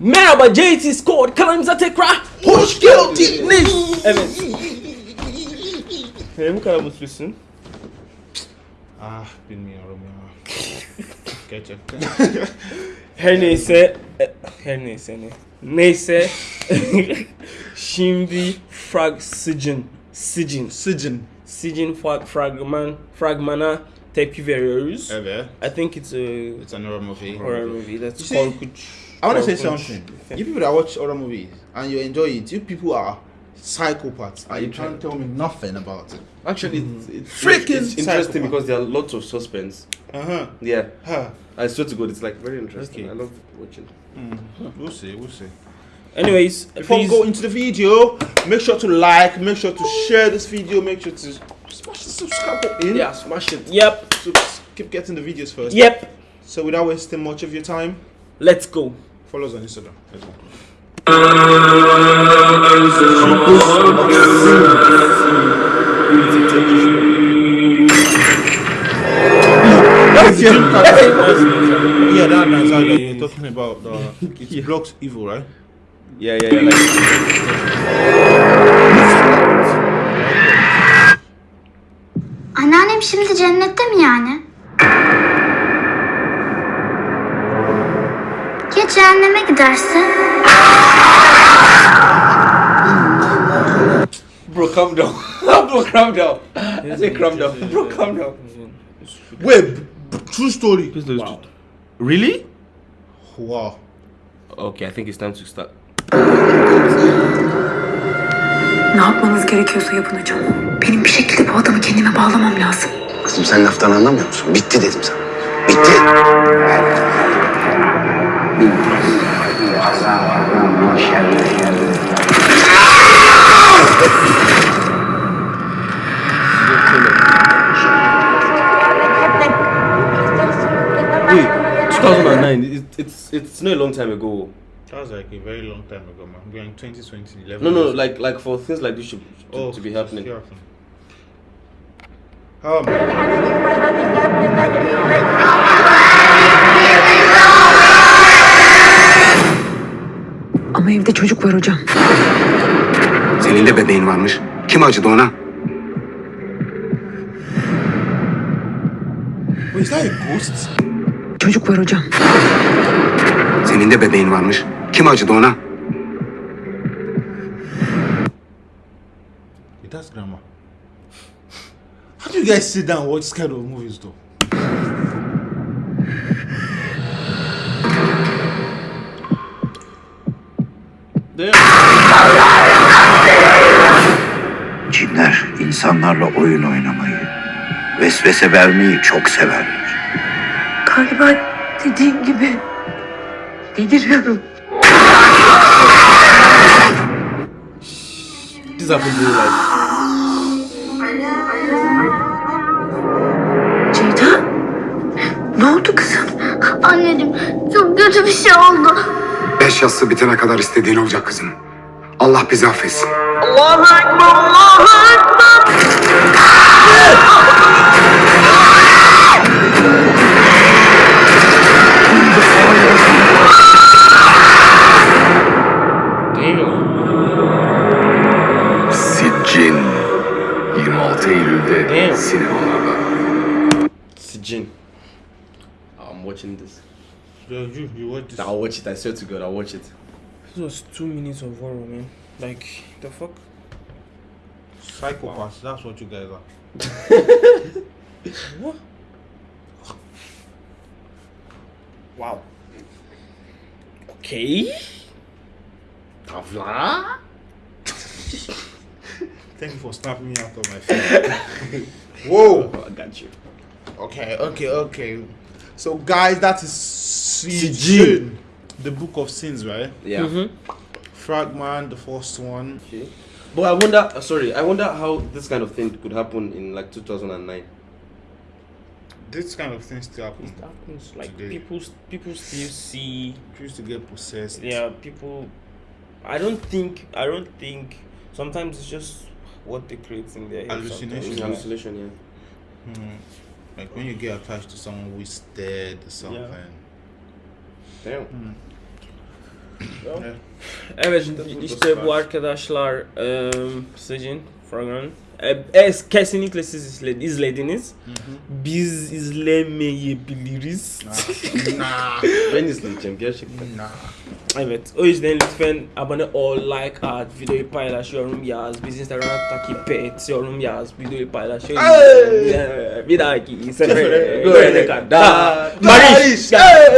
Merhaba JT Squad kanalımıza tekrar Hoş geldiniz. Evet. Neden bu kadar mutlusun? Ah bilmiyorum ya. Gerçekten. Her neyse, e, her neyse ne. Neyse. Şimdi frag sicin, Sıcın. sicin frag, fragman, fragmana tepki veriyoruz. Evet. I think it's a It's an horror movie. horror movie. That's korkunç. I want to say something. You people that watch horror movies and you enjoy it, you people are psychopaths. And you can't tell me nothing about it. Actually, it's, it's, Freaking it's interesting psychopath. because there are lots of suspense. Uh huh. Yeah, Huh. I swear to God, it's like very interesting. Okay. I love watching. We'll see. We'll see. Anyways, Before we go into the video, make sure to like, make sure to share this video, make sure to smash the subscribe button. Yeah, smash it. Yep, So keep getting the videos first. yep. So without wasting much of your time, Let's go. follow us on Instagram. Let's go. Yeah, that how you're talking about the it blocks evil, right? Yeah, yeah, yeah. Like, Anneannem şimdi cennette mi yani? Ya cehenneme giderse? bro, calm down. bro, calm down. I say calm down. Bro, calm down. Wait, true story. Wow. Really? Wow. Okay, I think it's time to start. Ne yapmanız gerekiyorsa yapın hocam. Benim bir şekilde bu adamı kendime bağlamam lazım. Kızım sen laftan anlamıyor musun? Bitti dedim sana. Bitti. Wait, 2009. It, it's it's not a long time ago. That was like a very long time ago, man. We're in 2020, 11 No, no, years. like like for things like this should, to, oh, to be happening. still happening. Oh Ama evde çocuk var hocam. Senin de bebeğin varmış. Kim acıdı ona? Çocuk var hocam. Senin de bebeğin varmış. Kim acıdı ona? Wait, that's grandma. How do you guys sit down and watch this kind of movies though? Cinler insanlarla oyun oynamayı, vesvese vermeyi çok severler. Galiba dediğin gibi deliriyorum. Real life. Ceyda? Ne oldu kızım? Anneciğim çok kötü bir şey oldu. Beş yassı bitene kadar istediğin olacak kızım. Allah bizi affetsin. Siccin 26 Eylül'de sinemalarda. Sijin. I'm watching this. Yeah, you, you watch this. I'll watch it. I swear to God, I'll watch it. This was two minutes of horror, man. Like the fuck. Psychopaths, that's what you guys are. What? Wow. Okay. Tavla? Thank you for snapping me out of my phone. Whoa! Oh, I got you. Okay, okay, okay. So, guys, that is Sijin. Sijin, the book of sins, right? Yeah. Fragman, the first one. Okay. But I wonder. uh, Sorry, I wonder how this kind of thing could happen in like 2009. This kind of thing still happens. happens like Today. people people still see People used to get possessed. yeah people i don't think i don't think sometimes it's just what they create in their head Hallucination. hallucination, yeah. Hmm. Like when you get attached to someone who is dead or something. Damn. Evet işte bu arkadaşlar um, Sejin, Fragan. E, es, kesinlikle siz izle- izlediniz. Biz izlemeyebiliriz. Nah. Ben izleyeceğim gerçekten. Nah. Evet o yüzden lütfen abone ol, like at, videoyu paylaş, yorum yaz. Biz Instagram'da takip et, yorum yaz, videoyu paylaş. Bir dahaki sefere görene kadar. Barış.